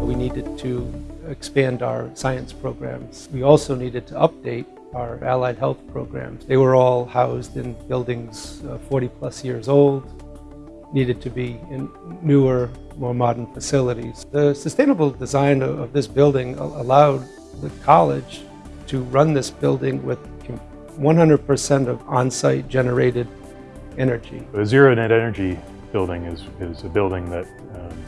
We needed to expand our science programs. We also needed to update our allied health programs. They were all housed in buildings uh, 40 plus years old, needed to be in newer, more modern facilities. The sustainable design of this building allowed the college to run this building with 100% of on-site generated energy. Zero net energy building is, is a building that um,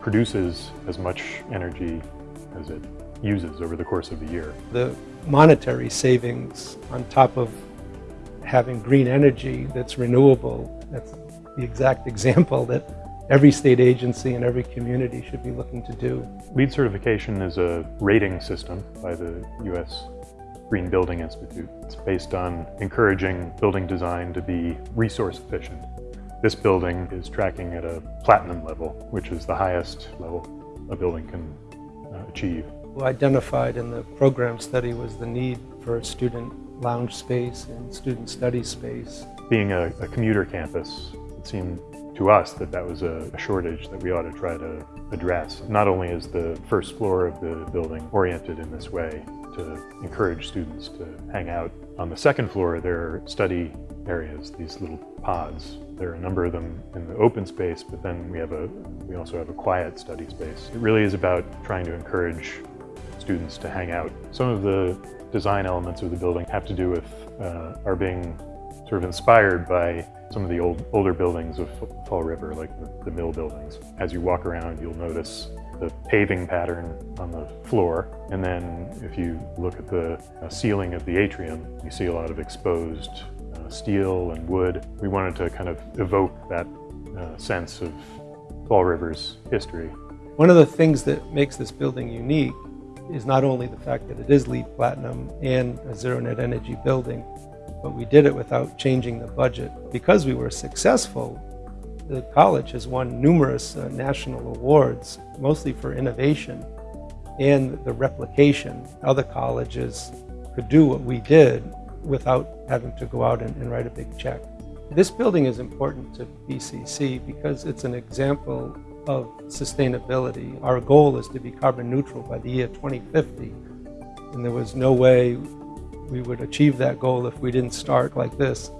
produces as much energy as it uses over the course of the year. The monetary savings on top of having green energy that's renewable, that's the exact example that every state agency and every community should be looking to do. LEED certification is a rating system by the U.S. Green Building Institute. It's based on encouraging building design to be resource efficient. This building is tracking at a platinum level, which is the highest level a building can uh, achieve. Identified in the program study was the need for a student lounge space and student study space. Being a, a commuter campus, it seemed to us that that was a, a, shortage that we ought to try to address. Not only is the first floor of the building oriented in this way to encourage students to hang out. On the second floor there are study areas, these little pods. There are a number of them in the open space, but then we have a we also have a quiet study space. It really is about trying to encourage students to hang out. Some of the design elements of the building have to do with uh, are being sort of inspired by some of the old older buildings of Fall River, like the, the mill buildings. As you walk around, you'll notice the paving pattern on the floor. And then if you look at the uh, ceiling of the atrium, you see a lot of exposed steel and wood. We wanted to kind of evoke that uh, sense of Fall River's history. One of the things that makes this building unique is not only the fact that it is LEED Platinum and a zero net energy building, but we did it without changing the budget. Because we were successful, the college has won numerous uh, national awards, mostly for innovation and the replication. Other colleges could do what we did without having to go out and, and write a big check. This building is important to BCC because it's an example of sustainability. Our goal is to be carbon neutral by the year 2050. And there was no way we would achieve that goal if we didn't start like this.